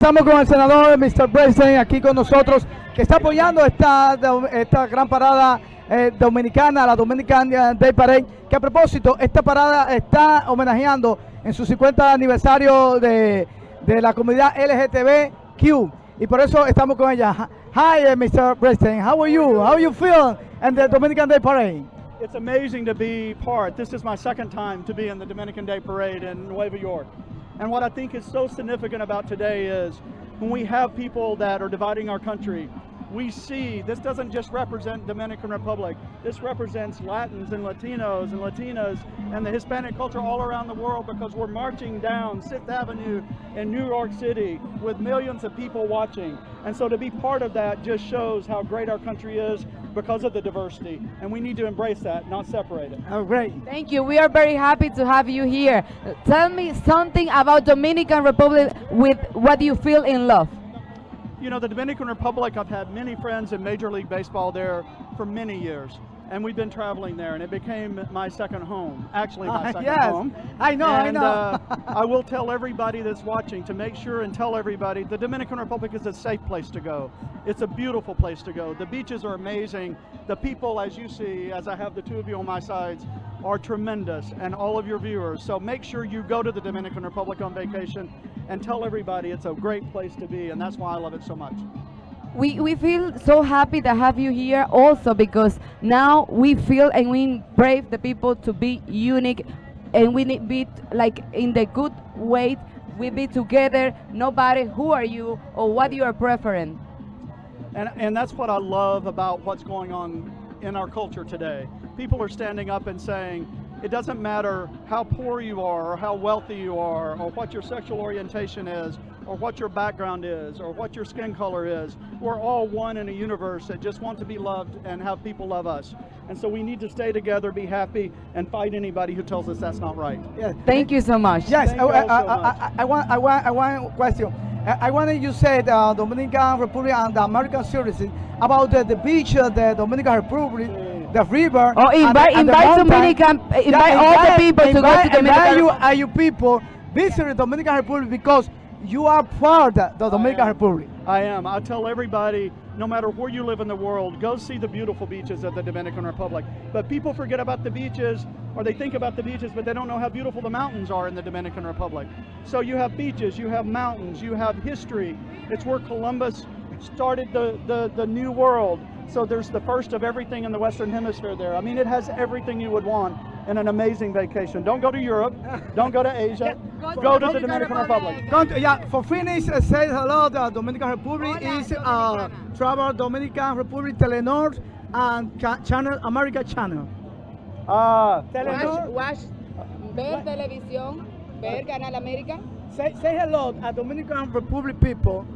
Estamos con el senador Mr. Bresden aquí con nosotros, que está apoyando esta, esta gran parada eh, dominicana, la Dominican Day Parade, que a propósito, esta parada está homenajeando en su 50 aniversario de, de la comunidad LGTBQ, y por eso estamos con ella. Hi, uh, Mr. Bresden, how are you? How you feel in the Dominican Day Parade? It's amazing to be part. This is my second time to be in the Dominican Day Parade in Nueva York. And what I think is so significant about today is when we have people that are dividing our country, we see this doesn't just represent Dominican Republic. This represents Latins and Latinos and Latinas and the Hispanic culture all around the world because we're marching down Sixth Avenue in New York City with millions of people watching. And so to be part of that just shows how great our country is because of the diversity. And we need to embrace that, not separate it. Oh, great. Thank you. We are very happy to have you here. Tell me something about Dominican Republic with what you feel in love. You know, the Dominican Republic, I've had many friends in Major League Baseball there for many years. And we've been traveling there, and it became my second home. Actually, my Uh, second yes, home. I know, I know. uh, I will tell everybody that's watching to make sure and tell everybody the Dominican Republic is a safe place to go. It's a beautiful place to go. The beaches are amazing. The people, as you see, as I have the two of you on my sides, are tremendous, and all of your viewers. So make sure you go to the Dominican Republic on vacation and tell everybody it's a great place to be, and that's why I love it so much. We, we feel so happy to have you here also because now we feel and we brave the people to be unique and we need be like in the good way we be together nobody who are you or what you are preferring And, and that's what I love about what's going on in our culture today. People are standing up and saying, it doesn't matter how poor you are or how wealthy you are or what your sexual orientation is or what your background is or what your skin color is. We're all one in a universe that just want to be loved and have people love us. And so we need to stay together, be happy, and fight anybody who tells us that's not right. Yes. thank you so much Yes, Thank I, you I, so I, much. I, I want, I want, I want a question. I, I wanted you said uh, Dominican Republic and the American citizens about the, the beach, uh, the Dominican Republic, the river. Oh, and the- invite- and the invite mountain. Dominican- uh, invite all the people to go to invite- Dominican invite you, Republic. uh, you people visit the Dominican Republic because you are part of the Dominican am. Republic. I am. I tell everybody, no matter where you live in the world, go see the beautiful beaches of the Dominican Republic. But people forget about the beaches, or they think about the beaches, but they don't know how beautiful the mountains are in the Dominican Republic. So you have beaches, you have mountains, you have history. It's where Columbus started the, the, the new world. So there's the first of everything in the Western Hemisphere there. I mean, it has everything you would want in an amazing vacation. Don't go to Europe, don't go to Asia, go to the Dominican Republic. Don't, yeah, for finish, uh, say hello. The Dominican Republic is uh, Travel Dominican Republic Telenor and ca- Channel America Channel. Ah, Telenor. Watch, ver televisión, ver Canal América. Say, say hello to Dominican Republic people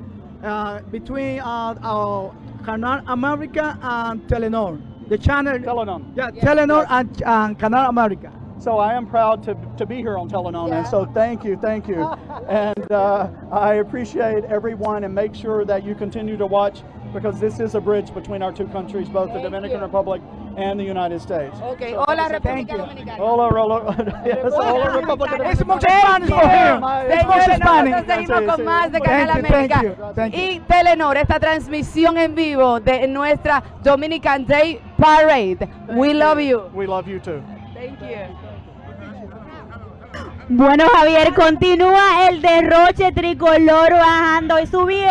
uh, between uh, uh, Canal America and Telenor. The channel. Telenon. Yeah, Telenor and, and Canal America. So I am proud to, to be here on Telenon, and so thank you, thank you. and uh, I appreciate everyone and make sure that you continue to watch because this is a bridge between our two countries, both the Dominican you. Republic and the United States. Ok, So hola thank República you. Dominicana. Hola, hola, yes, hola, Republic of It's Dominicana. much Spanish for him. It's much Señores, Spanish. nosotros seguimos Sí, con sí. más de Thank Canal you, thank América you, thank you. y Telenor, esta transmisión en vivo de nuestra Dominican Day Parade. We love you. We love you too. Thank you. Bueno, Javier, continúa el derroche tricolor bajando y subiendo.